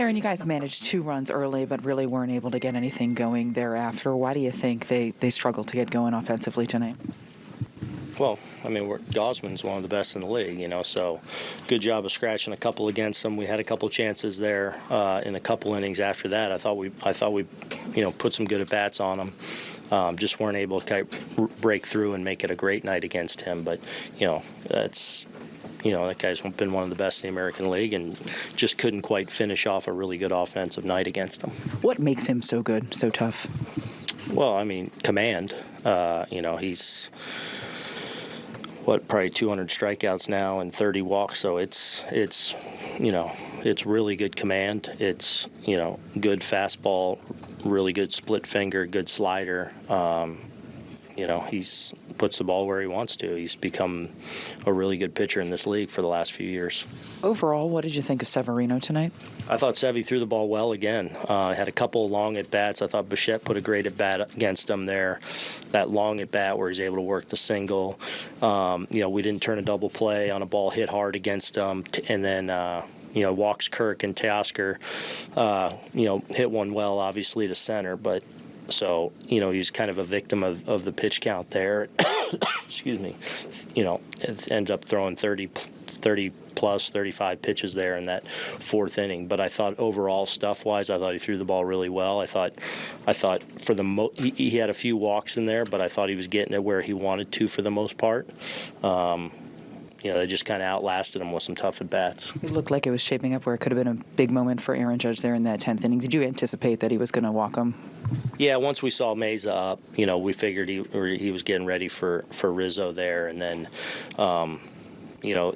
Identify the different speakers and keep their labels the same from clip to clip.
Speaker 1: Aaron, you guys managed two runs early, but really weren't able to get anything going thereafter. Why do you think they, they struggled to get going offensively tonight?
Speaker 2: Well, I mean, Gausman's one of the best in the league, you know. So, good job of scratching a couple against them. We had a couple chances there uh, in a couple innings after that. I thought we, I thought we, you know, put some good at bats on them. Um, just weren't able to break through and make it a great night against him. But, you know, that's you know, that guy's been one of the best in the American League and just couldn't quite finish off a really good offensive night against him.
Speaker 1: What makes him so good, so tough?
Speaker 2: Well, I mean, command. Uh, you know, he's what probably 200 strikeouts now and 30 walks. So it's it's you know it's really good command. It's you know good fastball, really good split finger, good slider. Um, you know he's puts the ball where he wants to. He's become a really good pitcher in this league for the last few years.
Speaker 1: Overall, what did you think of Severino tonight?
Speaker 2: I thought Sevy threw the ball well again. Uh, had a couple long at bats. I thought Bichette put a great at bat against him there. That long at bat where he's able to work the single. Um, you know, we didn't turn a double play on a ball hit hard against him, and then. Uh, you know, walks Kirk and Teoscar, uh, you know, hit one well, obviously, to center, but so, you know, he's kind of a victim of, of the pitch count there. Excuse me. You know, it ends up throwing 30, 30 plus 35 pitches there in that fourth inning. But I thought overall stuff wise, I thought he threw the ball really well. I thought, I thought for the mo- he, he had a few walks in there, but I thought he was getting it where he wanted to for the most part. Um, you know, they just kind of outlasted him with some tough at bats.
Speaker 1: It looked like it was shaping up where it could have been a big moment for Aaron Judge there in that 10th inning. Did you anticipate that he was going to walk him?
Speaker 2: Yeah, once we saw Mayza up, you know, we figured he he was getting ready for, for Rizzo there, and then, um, you know,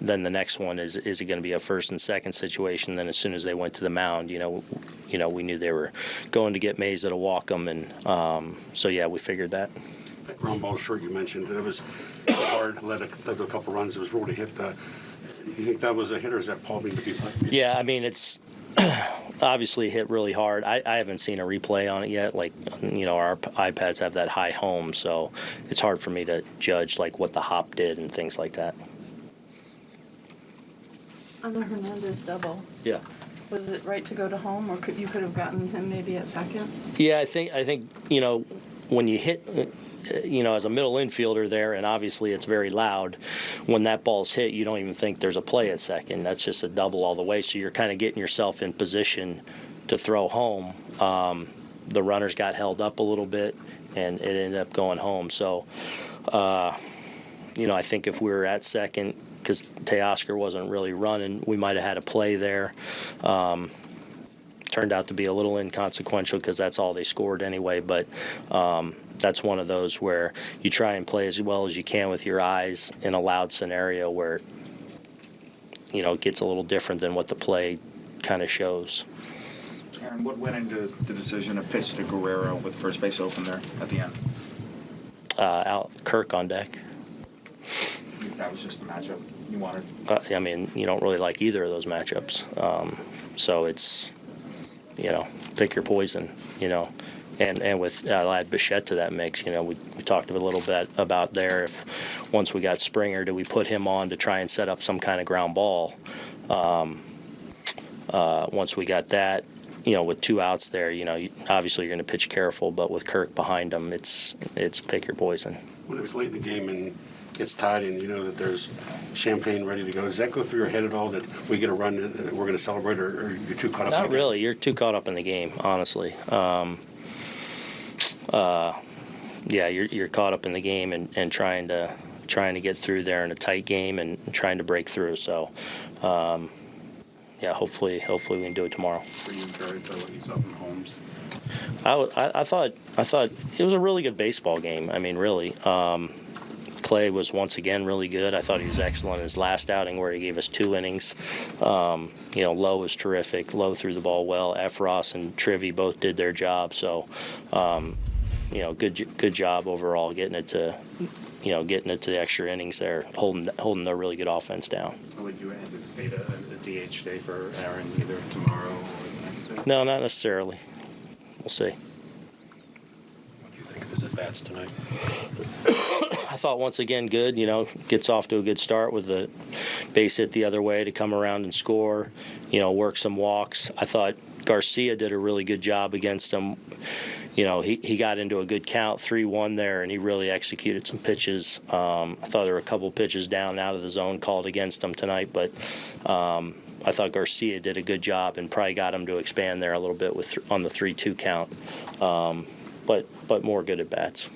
Speaker 2: then the next one is is it going to be a first and second situation? Then as soon as they went to the mound, you know, you know, we knew they were going to get Mayza to walk them, and um, so yeah, we figured that.
Speaker 3: That ground ball short you mentioned, that was hard, led a, led a couple runs, it was to hit. Uh, you think that was a hit or is that Paul being to be?
Speaker 2: Yeah, I mean, it's obviously hit really hard. I, I haven't seen a replay on it yet. Like, you know, our iPads have that high home, so it's hard for me to judge like what the hop did and things like that.
Speaker 4: On the Hernandez double,
Speaker 2: Yeah.
Speaker 4: was it right to go to home, or could, you could have gotten him maybe at second?
Speaker 2: Yeah, I think I think you know when you hit you know, as a middle infielder there, and obviously it's very loud. When that ball's hit, you don't even think there's a play at second. That's just a double all the way. So you're kind of getting yourself in position to throw home. Um, the runners got held up a little bit, and it ended up going home. So, uh, you know, I think if we were at second, because Teoscar wasn't really running, we might have had a play there. Um, turned out to be a little inconsequential because that's all they scored anyway. But um, that's one of those where you try and play as well as you can with your eyes in a loud scenario where you know it gets a little different than what the play kind of shows.
Speaker 5: Aaron, what went into the decision to pitch to Guerrero with first base open there at the end?
Speaker 2: Uh, out Kirk on deck.
Speaker 5: That was just the matchup you wanted.
Speaker 2: Uh, I mean, you don't really like either of those matchups, um, so it's you know pick your poison. You know, and and with uh, I'll add Bichette to that mix. You know, we, we talked a little bit about there. If once we got Springer, do we put him on to try and set up some kind of ground ball? Um, uh, once we got that, you know, with two outs there, you know, obviously you're going to pitch careful, but with Kirk behind him, it's it's pick your poison.
Speaker 3: When it's late in the game and it's tied and you know that there's champagne ready to go, does that go through your head at all that we get a run, that we're going to celebrate, or, or you're too caught up?
Speaker 2: Not
Speaker 3: in the
Speaker 2: really. You're too caught up in the game, honestly. Um, uh, yeah, you're you're caught up in the game and, and trying to trying to get through there in a tight game and trying to break through. So, um, yeah, hopefully hopefully we can do it tomorrow.
Speaker 6: Were you encouraged by what you saw from Holmes?
Speaker 2: I, I, I thought I thought it was a really good baseball game. I mean, really. Um, Clay was once again really good. I thought he was excellent in his last outing where he gave us two innings. Um, you know, Lowe was terrific. Lowe threw the ball well. Effross and Trivy both did their job. So, um, you know, good good job overall getting it to, you know, getting it to the extra innings there, holding holding the really good offense down.
Speaker 6: Would you anticipate a, a DH day for Aaron either tomorrow or the next day?
Speaker 2: No, not necessarily. We'll see.
Speaker 7: What do you think of his at bats tonight?
Speaker 2: I thought once again good. You know, gets off to a good start with the base hit the other way to come around and score. You know, work some walks. I thought Garcia did a really good job against him. You know, he, he got into a good count, 3 1 there, and he really executed some pitches. Um, I thought there were a couple pitches down out of the zone called against him tonight, but um, I thought Garcia did a good job and probably got him to expand there a little bit with on the 3 2 count. Um, but, but more good at bats.